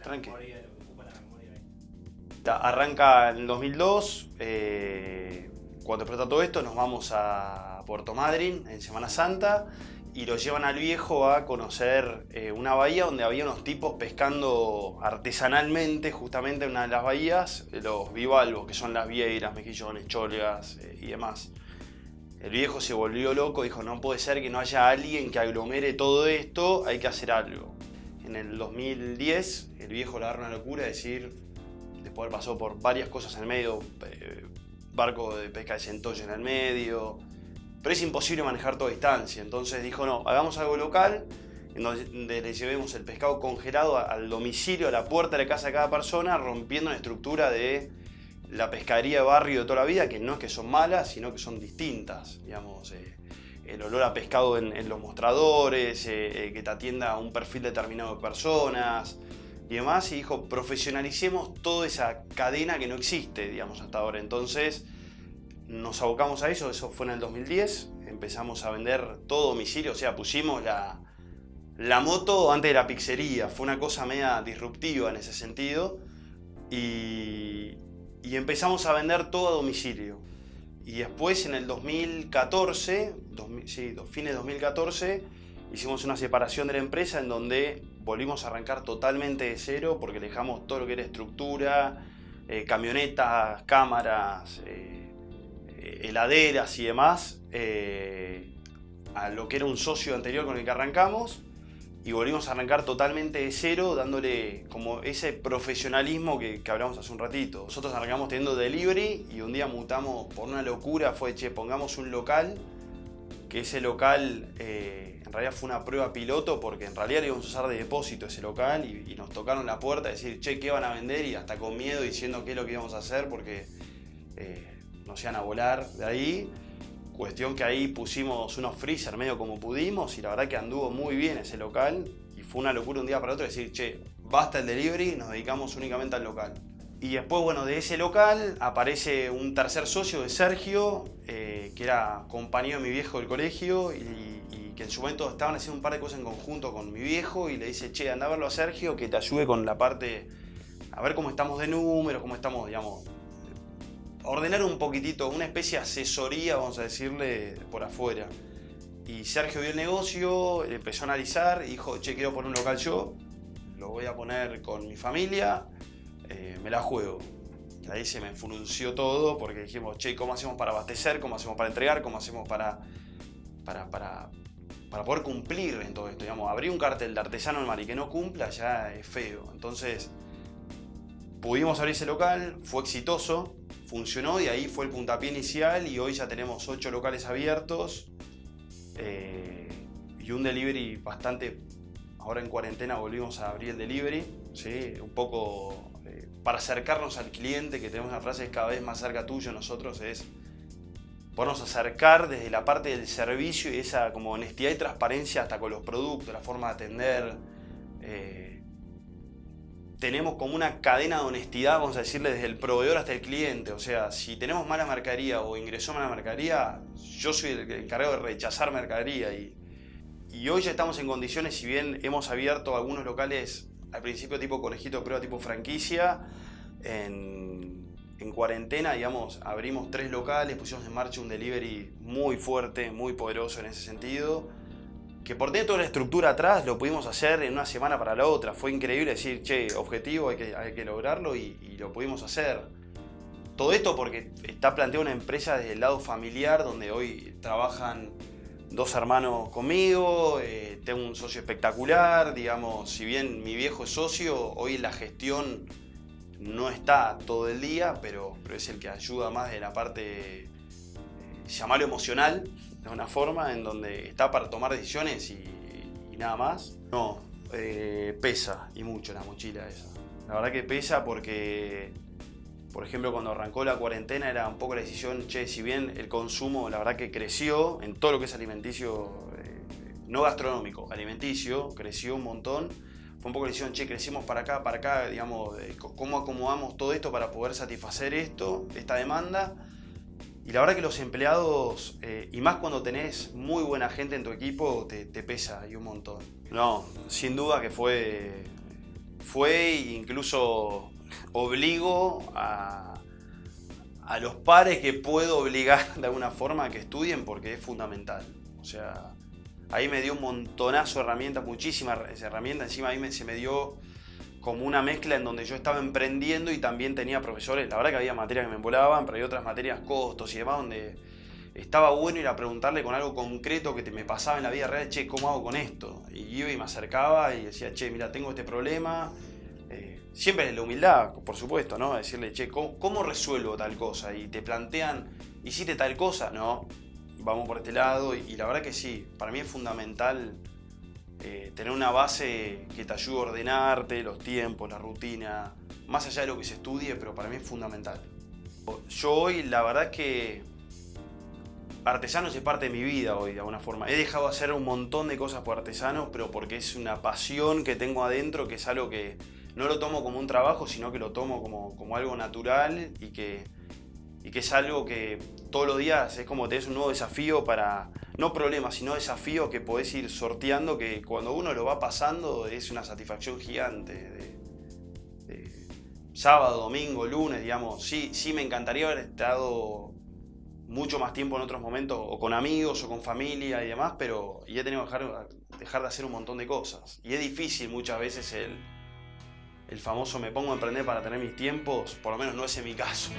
la Tranqui. memoria, lo que ocupa la memoria Arranca en el 2002, eh, cuando explota todo esto nos vamos a Puerto Madryn en Semana Santa y lo llevan al viejo a conocer eh, una bahía donde había unos tipos pescando artesanalmente justamente en una de las bahías, los bivalvos, que son las vieiras, mejillones, cholgas eh, y demás. El viejo se volvió loco, dijo no puede ser que no haya alguien que aglomere todo esto, hay que hacer algo. En el 2010 el viejo le agarra una locura de decir, después pasó por varias cosas en el medio, eh, barco de pesca de centollo en el medio, pero es imposible manejar toda distancia, entonces dijo no, hagamos algo local, en donde le llevemos el pescado congelado al domicilio, a la puerta de la casa de cada persona, rompiendo la estructura de la pescadería de barrio de toda la vida, que no es que son malas, sino que son distintas, digamos, eh, el olor a pescado en, los mostradores, eh, eh, que te atienda a un perfil determinado de personas, y demás, y dijo, profesionalicemos toda esa cadena que no existe, digamos, hasta ahora. Entonces, nos abocamos a eso, eso fue en el 2010, empezamos a vender todo domicilio, o sea, pusimos la, la moto antes de la pizzería, fue una cosa media disruptiva en ese sentido, y, y empezamos a vender todo a domicilio. Y después en el 2014, 2000 sí, fines de 2014, hicimos una separación de la empresa en donde volvimos a arrancar totalmente de cero porque dejamos todo lo que era estructura, eh, camionetas, cámaras, eh, heladeras y demás, eh, a lo que era un socio anterior con el que arrancamos y volvimos a arrancar totalmente de cero, dándole como ese profesionalismo que, hablamos hace un ratito. Nosotros arrancamos teniendo delivery y un día mutamos por una locura, fue, che, pongamos un local, que ese local eh, en realidad fue una prueba piloto porque en realidad íbamos a usar de depósito ese local y, y nos tocaron la puerta a decir, che, ¿qué van a vender? Y hasta con miedo diciendo qué es lo que íbamos a hacer porque eh, nos iban a volar de ahí. Cuestión que ahí pusimos unos freezer medio como pudimos y la verdad que anduvo muy bien ese local y fue una locura un día para otro decir, che, basta el delivery, nos dedicamos únicamente al local. Y después, bueno, de ese local aparece un tercer socio de Sergio, eh, que era compañero de mi viejo del colegio y, que en su momento estaban haciendo un par de cosas en conjunto con mi viejo y le dice, che, anda a verlo a Sergio que te ayude con la parte, a ver cómo estamos de números, cómo estamos, digamos, ordenar un poquitito, una especie de asesoría, vamos a decirle, por afuera. Y Sergio vio el negocio, empezó a analizar dijo, che, quiero poner un local yo, lo voy a poner con mi familia, eh, me la juego. Ahí se me frunció todo porque dijimos, che, ¿cómo hacemos para abastecer? ¿Cómo hacemos para entregar? ¿Cómo hacemos para, para, para, para poder cumplir en todo esto? Digamos, abrir un cartel de artesano en mar y que no cumpla ya es feo. Entonces, pudimos abrir ese local, fue exitoso, funcionó y ahí fue el puntapié inicial y hoy ya tenemos ocho locales abiertos eh, y un delivery bastante, ahora en cuarentena volvimos a abrir el delivery, ¿sí? un poco eh, para acercarnos al cliente, que tenemos una frase cada vez más cerca tuyo nosotros, es podernos acercar desde la parte del servicio y esa como honestidad y transparencia hasta con los productos, la forma de atender. eh, tenemos como una cadena de honestidad, vamos a decirle, desde el proveedor hasta el cliente. O sea, si tenemos mala mercadería o ingresó mala mercadería, yo soy el encargado de rechazar mercadería. Y, y hoy ya estamos en condiciones, si bien hemos abierto algunos locales al principio tipo conejito de prueba, tipo franquicia, en, en cuarentena, digamos, abrimos tres locales, pusimos en marcha un delivery muy fuerte, muy poderoso en ese sentido que por dentro de la estructura atrás lo pudimos hacer en una semana para la otra. Fue increíble decir, che, objetivo, hay que, hay que lograrlo y, y lo pudimos hacer. Todo esto porque está planteada una empresa desde el lado familiar, donde hoy trabajan dos hermanos conmigo, eh, tengo un socio espectacular, digamos, si bien mi viejo es socio, hoy la gestión no está todo el día, pero, pero es el que ayuda más de la parte, eh, llamarlo emocional, de una forma en donde está para tomar decisiones y, nada más. No, eh, pesa y mucho la mochila esa. La verdad que pesa porque, por ejemplo, cuando arrancó la cuarentena era un poco la decisión, che, si bien el consumo la verdad que creció en todo lo que es alimenticio, eh, no gastronómico, alimenticio, creció un montón. Fue un poco la decisión, che, crecimos para acá, para acá, digamos, eh, cómo acomodamos todo esto para poder satisfacer esto, esta demanda. Y la verdad que los empleados, eh, y más cuando tenés muy buena gente en tu equipo, te, pesa y un montón. No, sin duda que fue fue incluso obligo a, a los pares que puedo obligar de alguna forma a que estudien porque es fundamental. O sea, ahí me dio un montonazo de herramientas, muchísimas herramientas. Encima ahí me, se me dio como una mezcla en donde yo estaba emprendiendo y también tenía profesores. La verdad que había materias que me volaban, pero hay otras materias, costos y demás, donde estaba bueno ir a preguntarle con algo concreto que te, me pasaba en la vida real, che, ¿cómo hago con esto? Y iba y me acercaba y decía, che, mira, tengo este problema. Eh, siempre es la humildad, por supuesto, ¿no? Decirle, che, ¿cómo, resuelvo tal cosa? Y te plantean, ¿hiciste tal cosa? No, vamos por este lado. Y, la verdad que sí, para mí es fundamental eh, tener una base que te ayude a ordenarte, los tiempos, la rutina, más allá de lo que se estudie, pero para mí es fundamental. Yo hoy, la verdad es que artesanos es parte de mi vida hoy, de alguna forma. He dejado de hacer un montón de cosas por artesanos, pero porque es una pasión que tengo adentro, que es algo que no lo tomo como un trabajo, sino que lo tomo como, como algo natural y que, y que es algo que todos los días es como tenés un nuevo desafío para, no problemas, sino desafíos que podés ir sorteando, que cuando uno lo va pasando es una satisfacción gigante. De, sábado, domingo, lunes, digamos, sí, sí me encantaría haber estado mucho más tiempo en otros momentos, o con amigos, o con familia y demás, pero y he tenido que dejar, dejar de hacer un montón de cosas. Y es difícil muchas veces el, el famoso me pongo a emprender para tener mis tiempos, por lo menos no es en mi caso.